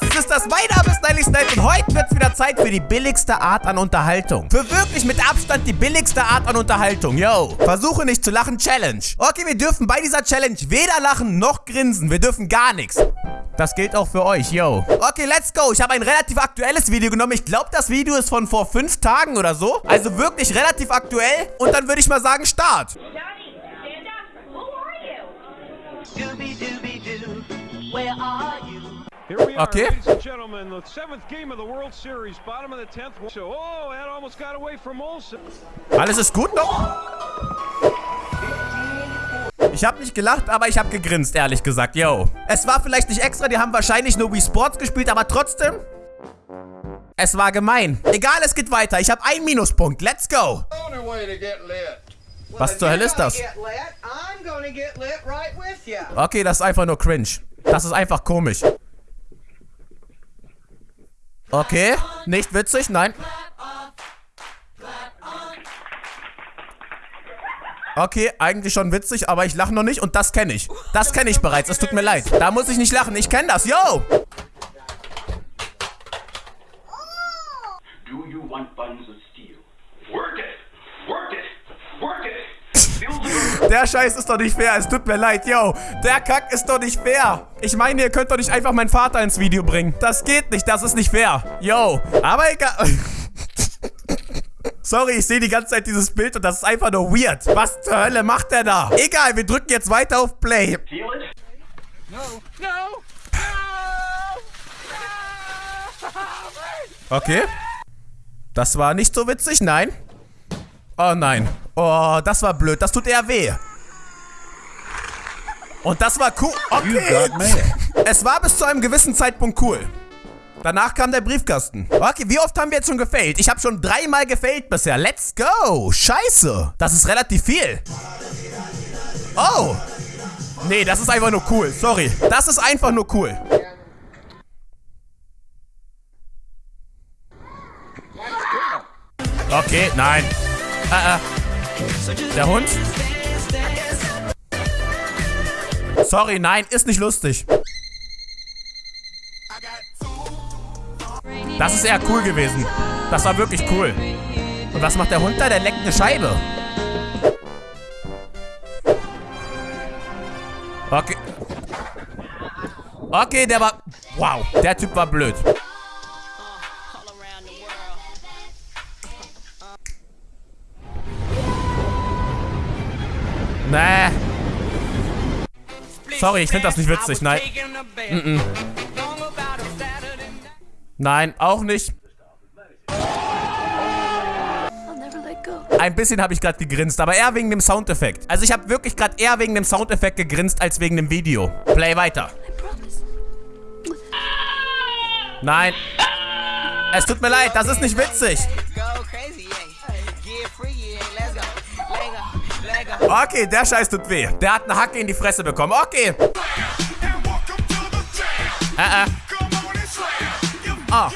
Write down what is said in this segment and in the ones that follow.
was? Es ist das mein Name ist Nightly Snipe und heute wird's wieder Zeit für die billigste Art an Unterhaltung. Für wirklich mit Abstand die billigste Art an Unterhaltung. Yo. Versuche nicht zu lachen, Challenge. Okay, wir dürfen bei dieser Challenge weder lachen noch grinsen. Wir dürfen gar nichts. Das gilt auch für euch, yo. Okay, let's go. Ich habe ein relativ aktuelles Video genommen. Ich glaube, das Video ist von vor fünf Tagen oder so. Also wirklich relativ aktuell. Und dann würde ich mal sagen, Start. Johnny, stand up. Who are you? Scooby-Dooby-Doo, where are Okay. ladies and gentlemen, the seventh game of the World Series, bottom of the tenth. So, oh, that almost got away from Olsen. Alles ist gut noch? Ich habe nicht gelacht, aber ich habe gegrinst, ehrlich gesagt, yo. Es war vielleicht nicht extra, die haben wahrscheinlich nur Wii Sports gespielt, aber trotzdem... Es war gemein. Egal, es geht weiter. Ich habe einen Minuspunkt. Let's go. Was zur Hölle ist das? Get lit, I'm gonna get lit right with you. Okay, das ist einfach nur cringe. Das ist einfach komisch. Okay, nicht witzig, nein. Okay, eigentlich schon witzig, aber ich lache noch nicht und das kenne ich. Das kenne ich bereits, es tut mir leid. Da muss ich nicht lachen, ich kenne das, yo! Do you want buns of steel? Work it! Work it! Work it! Build a Der Scheiß ist doch nicht fair, es tut mir leid, yo. Der Kack ist doch nicht fair. Ich meine, ihr könnt doch nicht einfach meinen Vater ins Video bringen. Das geht nicht, das ist nicht fair. Yo, aber egal. Sorry, ich sehe die ganze Zeit dieses Bild und das ist einfach nur weird. Was zur Hölle macht der da? Egal, wir drücken jetzt weiter auf Play. Okay. Das war nicht so witzig, nein. Oh nein. Oh, das war blöd. Das tut eher weh. Und das war cool. Okay. Es war bis zu einem gewissen Zeitpunkt cool. Danach kam der Briefkasten. Okay, wie oft haben wir jetzt schon gefailt? Ich habe schon dreimal gefailt bisher. Let's go. Scheiße. Das ist relativ viel. Oh. Nee, das ist einfach nur cool. Sorry. Das ist einfach nur cool. Okay, nein. Äh, äh. Der Hund? Sorry, nein, ist nicht lustig. Das ist eher cool gewesen. Das war wirklich cool. Und was macht der Hund da? Der leckt eine Scheibe. Okay. Okay, der war... Wow, der Typ war blöd. Nee. Sorry, ich finde das nicht witzig. Nein. Mm -mm. Nein, auch nicht. Ein bisschen habe ich gerade gegrinst, aber eher wegen dem Soundeffekt. Also ich habe wirklich gerade eher wegen dem Soundeffekt gegrinst, als wegen dem Video. Play weiter. Nein. Es tut mir leid, das ist nicht witzig. Okay, der Scheiß tut weh. Der hat eine Hacke in die Fresse bekommen. Okay. Äh, äh. Ah.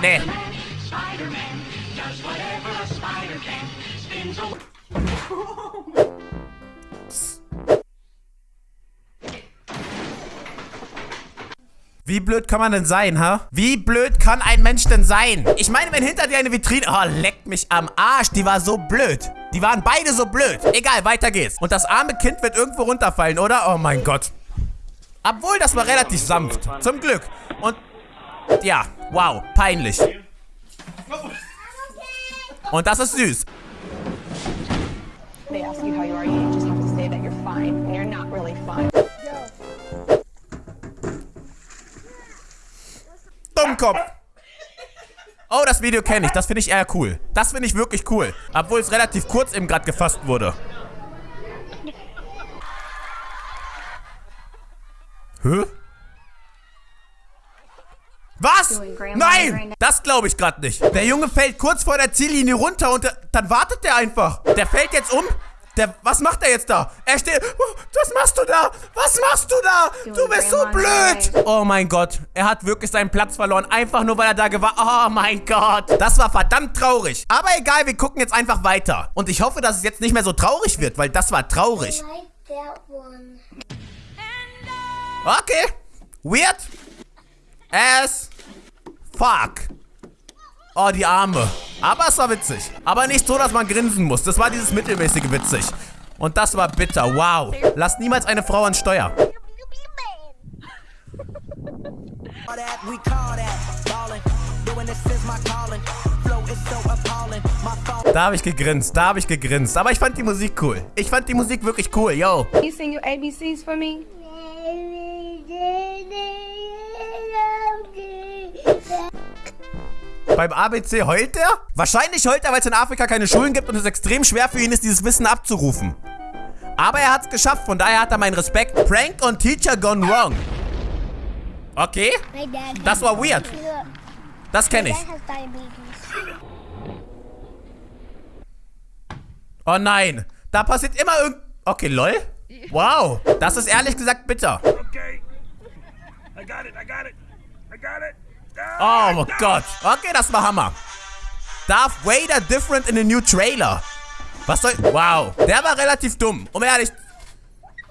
Nee. Wie blöd kann man denn sein, ha? Wie blöd kann ein Mensch denn sein? Ich meine, wenn hinter dir eine Vitrine... Oh, leck mich am Arsch. Die war so blöd. Die waren beide so blöd. Egal, weiter geht's. Und das arme Kind wird irgendwo runterfallen, oder? Oh mein Gott. Obwohl, das war relativ sanft. Zum Glück. Und... Ja, wow, peinlich. Und das ist süß. they ask you how you are, you just have to say that you're fine when you're not really fine. Dummkopf. Oh, das Video kenne ich. Das finde ich eher cool. Das finde ich wirklich cool. Obwohl es relativ kurz eben gerade gefasst wurde. Hä? Was? Nein! Das glaube ich gerade nicht. Der Junge fällt kurz vor der Ziellinie runter und dann wartet der einfach. Der fällt jetzt um. Der, was macht er jetzt da? Er steht. Oh, Was machst du da? Was machst du da? Du bist so blöd. Oh mein Gott. Er hat wirklich seinen Platz verloren. Einfach nur, weil er da gewartet Oh mein Gott. Das war verdammt traurig. Aber egal, wir gucken jetzt einfach weiter. Und ich hoffe, dass es jetzt nicht mehr so traurig wird, weil das war traurig. Okay. Weird. as fuck. Oh, die Arme. Aber es war witzig. Aber nicht so, dass man grinsen muss. Das war dieses mittelmäßige witzig. Und das war bitter. Wow. Lass niemals eine Frau an Steuer. Da habe ich gegrinst. Da habe ich gegrinst. Aber ich fand die Musik cool. Ich fand die Musik wirklich cool. Yo. You sing your ABCs for me? Beim ABC heult er? Wahrscheinlich heult er, weil es in Afrika keine Schulen gibt und es extrem schwer für ihn ist, dieses Wissen abzurufen. Aber er hat es geschafft, von daher hat er meinen Respekt. Prank on Teacher gone wrong. Okay, das war weird. Das kenne ich. Oh nein, da passiert immer irgend... Okay, lol. Wow, das ist ehrlich gesagt bitter. Okay. I got it, I got it. I got it. Oh mein Gott. Okay, das war Hammer. Darth Vader different in the new trailer. Was soll... Wow. Der war relativ dumm. Um ehrlich...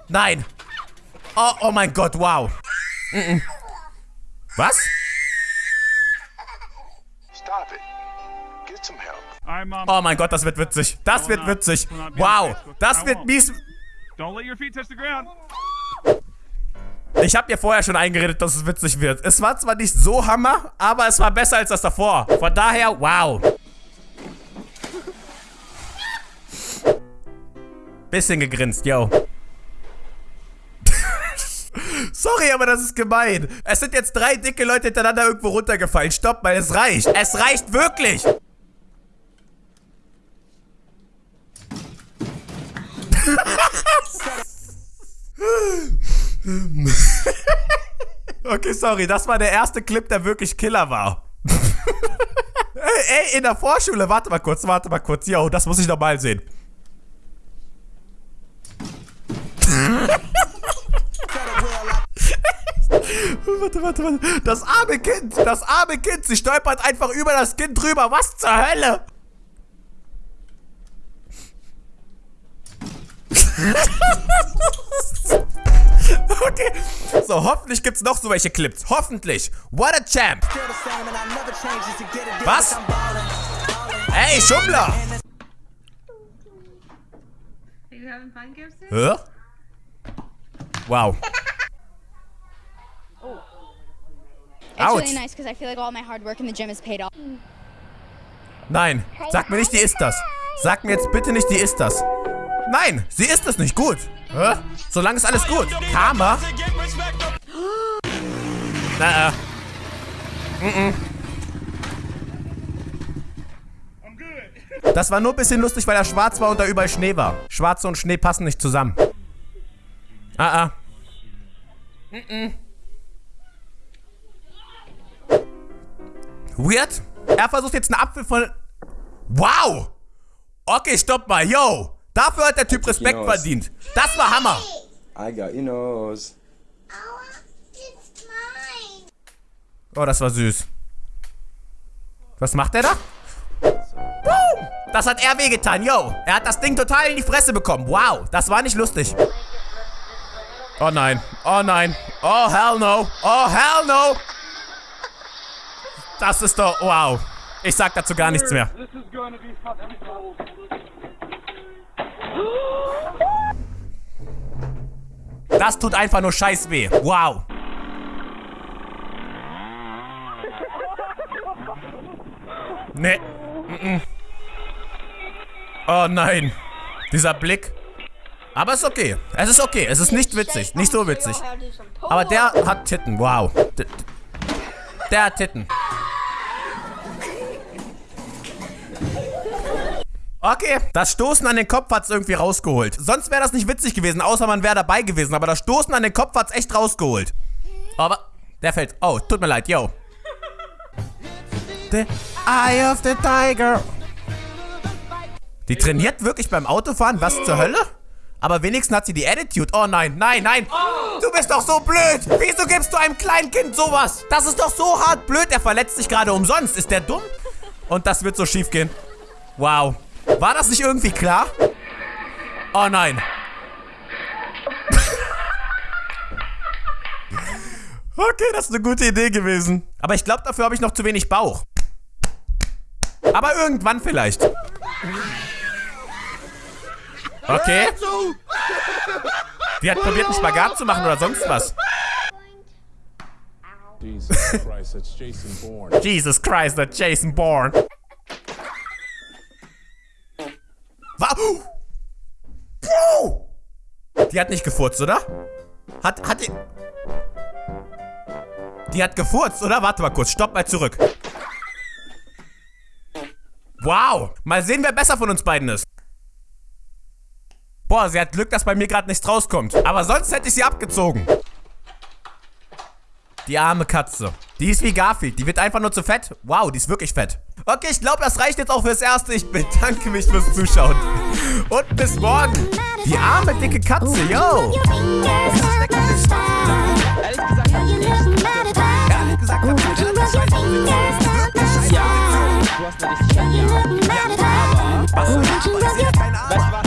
Nein. Oh, oh mein Gott, wow. Mm -mm. Was? Stop it. Get some help. I'm, Oh mein Gott, das wird witzig. Das wird witzig. Wow. Das wird mies... Don't let your feet touch the ground. Ich habe mir vorher schon eingeredet, dass es witzig wird. Es war zwar nicht so Hammer, aber es war besser als das davor. Von daher, wow. Bisschen gegrinst, yo. Sorry, aber das ist gemein. Es sind jetzt drei dicke Leute hintereinander irgendwo runtergefallen. Stopp mal, es reicht. Es reicht wirklich. Okay, sorry, das war der erste Clip, der wirklich Killer war. ey, ey, in der Vorschule, warte mal kurz, warte mal kurz. Yo, das muss ich nochmal sehen. warte, warte, warte. Das arme Kind, das arme Kind, sie stolpert einfach über das Kind drüber. Was zur Hölle? So, hoffentlich gibt's noch so welche Clips. Hoffentlich. What a champ. Was? Ey, Schummler. Hä? Wow. It's Ouch. really nice because I feel like all my hard work in the gym has paid off. Nein. Sag mir nicht, die ist das. Sag mir jetzt bitte nicht, die ist das. Nein, sie ist es nicht. Gut. Hä? Solange ist alles gut. Karma? Na, äh. Das war nur ein bisschen lustig, weil er schwarz war und da überall Schnee war. Schwarze und Schnee passen nicht zusammen. Ah, ah. Weird. Er versucht jetzt einen Apfel von... Wow. Okay, stopp mal. Yo. Dafür hat der Typ Respekt Kinos. verdient. Das war Hammer. I got your nose. Oh, das war süß. Was macht er da? Boom. Das hat er wehgetan, yo. Er hat das Ding total in die Fresse bekommen. Wow, das war nicht lustig. Oh nein, oh nein. Oh hell no, oh hell no. Das ist doch, wow. Ich sag dazu gar nichts mehr. Das tut einfach nur scheiß weh. Wow. Nee. Oh nein. Dieser Blick. Aber es ist okay. Es ist okay. Es ist nicht witzig. Nicht so witzig. Aber der hat Titten. Wow. Der hat Titten. Okay, das Stoßen an den Kopf hat's irgendwie rausgeholt. Sonst wäre das nicht witzig gewesen, außer man wäre dabei gewesen. Aber das Stoßen an den Kopf hat's echt rausgeholt. Aber der fällt. Oh, tut mir leid, yo. The Eye of the Tiger. Die trainiert wirklich beim Autofahren? Was zur Hölle? Aber wenigstens hat sie die Attitude. Oh nein, nein, nein. Du bist doch so blöd. Wieso gibst du einem kleinen Kind sowas? Das ist doch so hart blöd. Er verletzt sich gerade umsonst. Ist der dumm? Und das wird so schief gehen. Wow. War das nicht irgendwie klar? Oh nein. Okay, das ist eine gute Idee gewesen. Aber ich glaube, dafür habe ich noch zu wenig Bauch. Aber irgendwann vielleicht. Okay. Die hat probiert, einen Spagat zu machen oder sonst was. Jesus Christ, that's Jason Bourne. Jesus Christ, that Jason Bourne. Wa Bro! Die hat nicht gefurzt, oder? Hat, hat die... Die hat gefurzt, oder? Warte mal kurz, stopp mal zurück. Wow! Mal sehen, wer besser von uns beiden ist. Boah, sie hat Glück, dass bei mir gerade nichts rauskommt. Aber sonst hätte ich sie abgezogen. Die arme Katze. Die ist wie Garfield. Die wird einfach nur zu fett. Wow, die ist wirklich fett. Okay, ich glaube, das reicht jetzt auch fürs Erste. Ich bedanke mich fürs Zuschauen. Und bis morgen. Die arme, dicke Katze, yo. Ehrlich gesagt, Ehrlich gesagt, hab ich mit einer Scheiße ja, du hast eine richtig schöne Jagd. Was? Aber ja Ahnung.